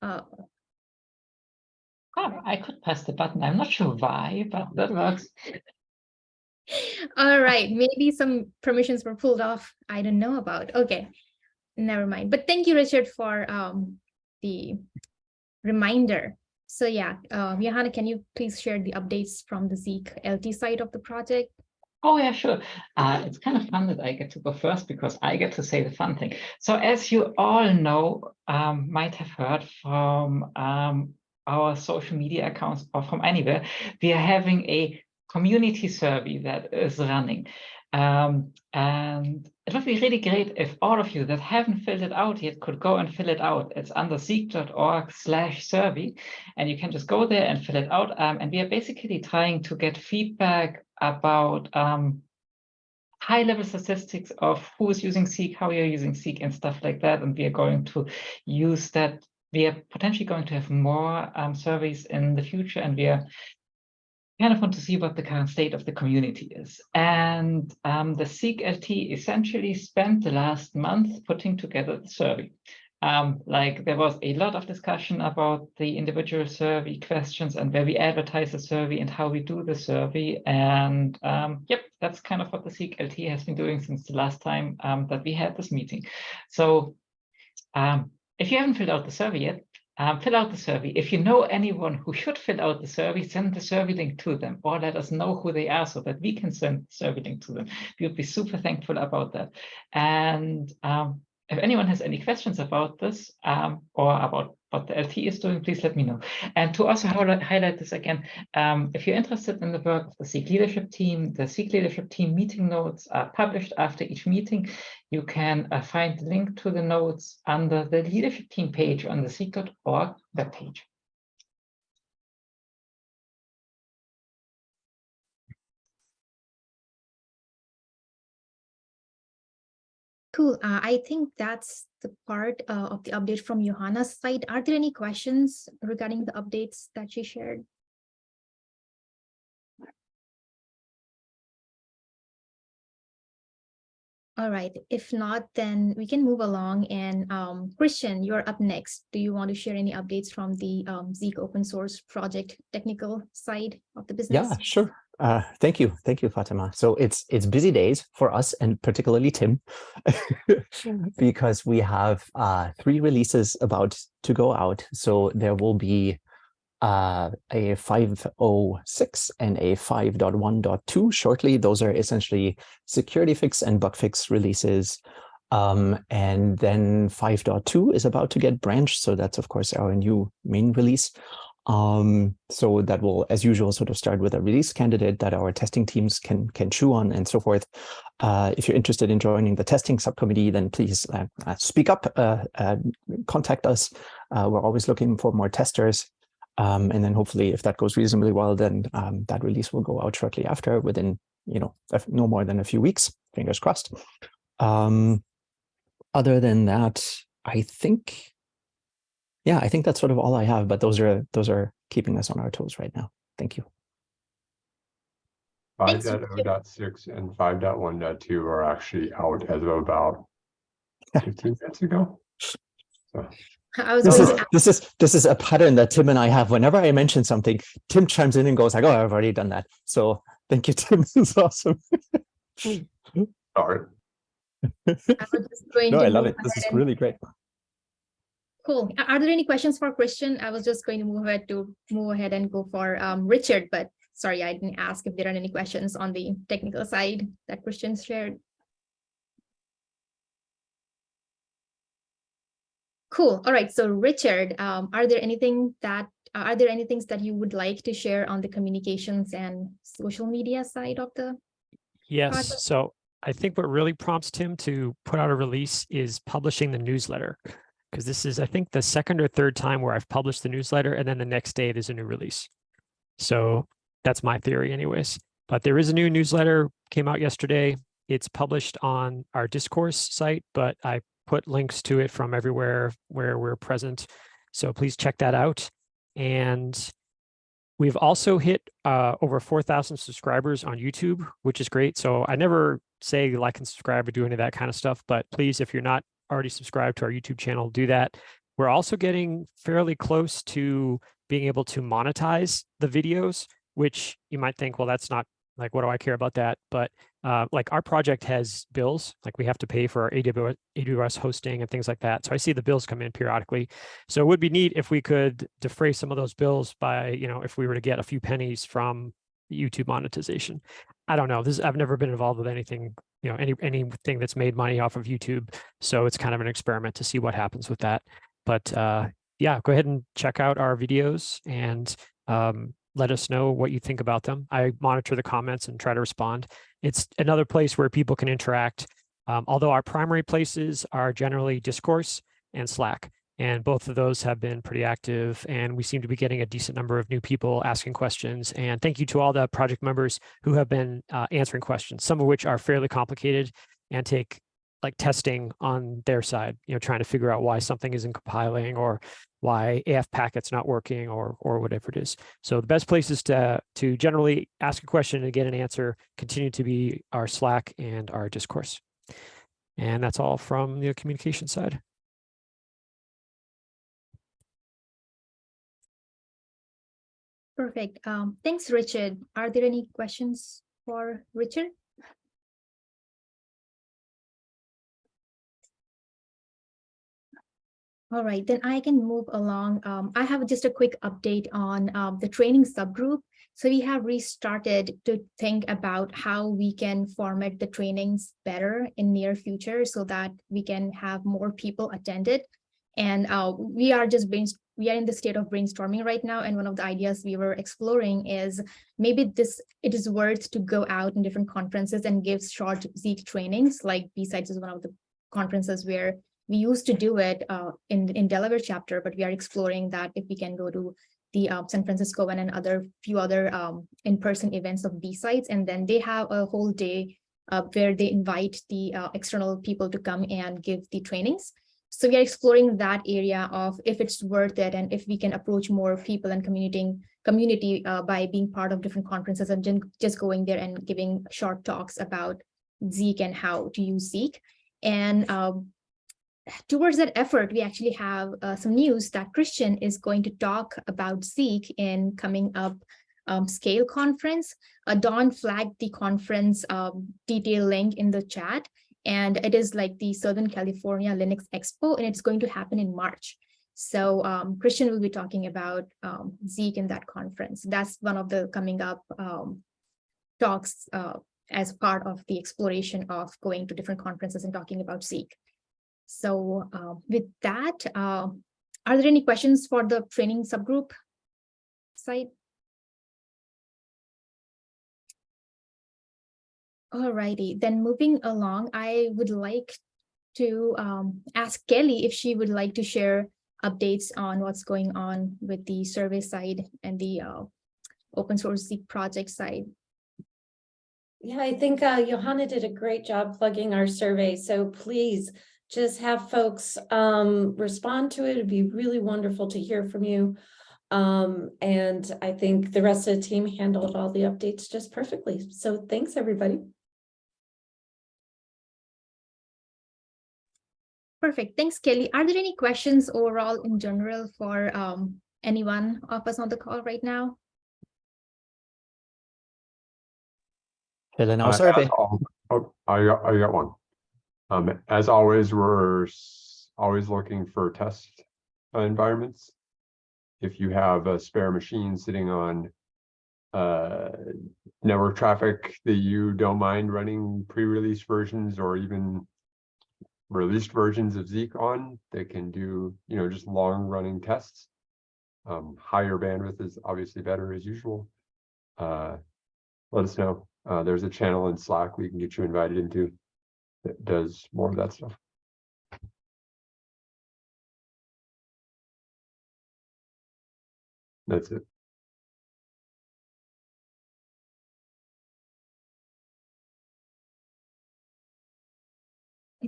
Uh, Oh, I could press the button. I'm not sure why, but that works. all right, maybe some permissions were pulled off. I don't know about. Okay, never mind. But thank you, Richard, for um, the reminder. So yeah, um, Johanna, can you please share the updates from the Zeek LT side of the project? Oh, yeah, sure. Uh, it's kind of fun that I get to go first because I get to say the fun thing. So as you all know, um, might have heard from um, our social media accounts or from anywhere, we are having a community survey that is running. Um, and it would be really great if all of you that haven't filled it out yet could go and fill it out. It's under zeek.org slash survey, and you can just go there and fill it out. Um, and we are basically trying to get feedback about um, high level statistics of who is using Zeek, how you're using Zeek and stuff like that. And we are going to use that we are potentially going to have more um, surveys in the future, and we are kind of want to see what the current state of the community is. And um, the LT essentially spent the last month putting together the survey. Um, like there was a lot of discussion about the individual survey questions and where we advertise the survey and how we do the survey. And um, yep, that's kind of what the Zeek LT has been doing since the last time um, that we had this meeting. So um, if you haven't filled out the survey yet, um, fill out the survey. If you know anyone who should fill out the survey, send the survey link to them or let us know who they are so that we can send the survey link to them. We would be super thankful about that. And um, if anyone has any questions about this um, or about what the LT is doing, please let me know. And to also highlight, this again, um, if you're interested in the work of the Zeek leadership team, the Zeek leadership team meeting notes are published after each meeting. You can uh, find the link to the notes under the leadership team page on the Zeek.org webpage. Cool. Uh, I think that's the part uh, of the update from Johanna's side. Are there any questions regarding the updates that she shared? All right. If not, then we can move along. And um, Christian, you're up next. Do you want to share any updates from the um, Zeek open source project technical side of the business? Yeah, sure. Uh, thank you. Thank you, Fatima. So it's it's busy days for us and particularly Tim because we have uh, three releases about to go out. So there will be uh, a 506 and a 5.1.2 shortly. Those are essentially security fix and bug fix releases. Um, and then 5.2 is about to get branched. So that's, of course, our new main release. Um, so that will, as usual, sort of start with a release candidate that our testing teams can can chew on and so forth. Uh, if you're interested in joining the testing subcommittee, then please uh, uh speak up, uh, uh, contact us. Uh, we're always looking for more testers. Um, and then hopefully, if that goes reasonably well, then um, that release will go out shortly after within, you know, no more than a few weeks, fingers crossed. Um, other than that, I think yeah, I think that's sort of all I have, but those are those are keeping us on our toes right now. Thank you. 5.0.6 and 5.1.2 are actually out as of about 15 minutes ago. So. this is this is this is a pattern that Tim and I have. Whenever I mention something, Tim chimes in and goes like, "Oh, I've already done that." So thank you, Tim. This is awesome. Sorry. I no, I love it. This is really great. Cool. Are there any questions for Christian? I was just going to move ahead to move ahead and go for um, Richard, but sorry, I didn't ask if there are any questions on the technical side that Christian shared. Cool. All right. So Richard, um, are there anything that uh, are there any things that you would like to share on the communications and social media side of the Yes. Project? So I think what really prompts Tim to put out a release is publishing the newsletter because this is, I think, the second or third time where I've published the newsletter and then the next day there's a new release. So that's my theory anyways. But there is a new newsletter came out yesterday. It's published on our discourse site, but I put links to it from everywhere where we're present. So please check that out. And we've also hit uh, over 4,000 subscribers on YouTube, which is great. So I never say like and subscribe or do any of that kind of stuff, but please, if you're not already subscribed to our YouTube channel, do that. We're also getting fairly close to being able to monetize the videos, which you might think, well, that's not like, what do I care about that? But uh, like our project has bills, like we have to pay for our AWS, AWS hosting and things like that. So I see the bills come in periodically. So it would be neat if we could defray some of those bills by, you know, if we were to get a few pennies from YouTube monetization. I don't know. This I've never been involved with anything, you know, any anything that's made money off of YouTube. So it's kind of an experiment to see what happens with that. But uh, yeah, go ahead and check out our videos and um, let us know what you think about them. I monitor the comments and try to respond. It's another place where people can interact. Um, although our primary places are generally discourse and Slack. And both of those have been pretty active and we seem to be getting a decent number of new people asking questions. And thank you to all the project members who have been uh, answering questions, some of which are fairly complicated and take like testing on their side, you know, trying to figure out why something isn't compiling or why AF packet's not working or or whatever it is. So the best places to to generally ask a question and get an answer continue to be our Slack and our discourse. And that's all from the communication side. Perfect. Um, thanks, Richard. Are there any questions for Richard? All right, then I can move along. Um, I have just a quick update on um, the training subgroup. So we have restarted to think about how we can format the trainings better in near future so that we can have more people attended. And uh, we are just we are in the state of brainstorming right now. And one of the ideas we were exploring is maybe this it is worth to go out in different conferences and give short Zeek trainings like BSides is one of the conferences where we used to do it uh, in, in Delaware chapter, but we are exploring that if we can go to the uh, San Francisco one and other few other um, in-person events of BSides, and then they have a whole day uh, where they invite the uh, external people to come and give the trainings. So we are exploring that area of if it's worth it and if we can approach more people and communicating community uh, by being part of different conferences and just going there and giving short talks about Zeek and how to use Zeek. And um, towards that effort, we actually have uh, some news that Christian is going to talk about Zeek in coming up um, scale conference. Uh, Don flagged the conference um, detail link in the chat, and it is like the Southern California Linux Expo, and it's going to happen in March. So um, Christian will be talking about um, Zeek in that conference. That's one of the coming up um, talks uh, as part of the exploration of going to different conferences and talking about Zeek. So uh, with that, uh, are there any questions for the training subgroup site? Alrighty, then moving along, I would like to um, ask Kelly if she would like to share updates on what's going on with the survey side and the uh, open source project side. Yeah, I think uh, Johanna did a great job plugging our survey. So please just have folks um, respond to it. It'd be really wonderful to hear from you. Um, and I think the rest of the team handled all the updates just perfectly. So thanks, everybody. Perfect. Thanks, Kelly. Are there any questions overall in general for um, anyone of us on the call right now? Fill in our Uh, survey. Oh, oh, I got, I got one. Um, as always, we're always looking for test uh, environments. If you have a spare machine sitting on uh, network traffic that you don't mind running pre-release versions or even released versions of Zeek on, they can do, you know, just long running tests. Um, higher bandwidth is obviously better as usual. Uh, let us know. Uh, there's a channel in Slack we can get you invited into that does more of that stuff. That's it.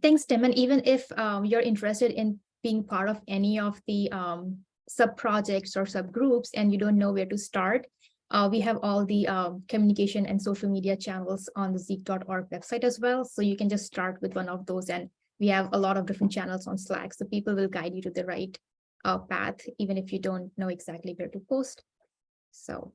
Thanks, Tim. And even if um, you're interested in being part of any of the um, sub-projects or subgroups and you don't know where to start, uh, we have all the um, communication and social media channels on the zeek.org website as well. So you can just start with one of those and we have a lot of different channels on Slack. So people will guide you to the right uh, path, even if you don't know exactly where to post. So.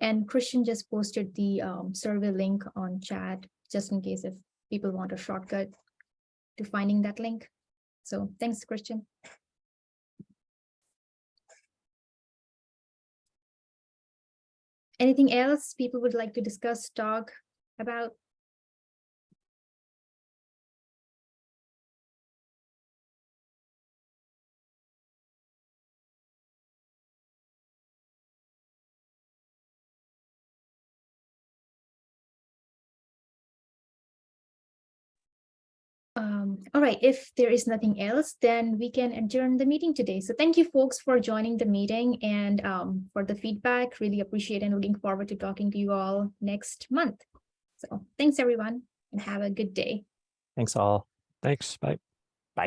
And Christian just posted the um, survey link on chat, just in case if people want a shortcut to finding that link. So thanks, Christian. Anything else people would like to discuss, talk about? Um, all right, if there is nothing else, then we can adjourn the meeting today. So thank you folks for joining the meeting and um, for the feedback. Really appreciate and looking forward to talking to you all next month. So thanks everyone and have a good day. Thanks all. Thanks. Bye.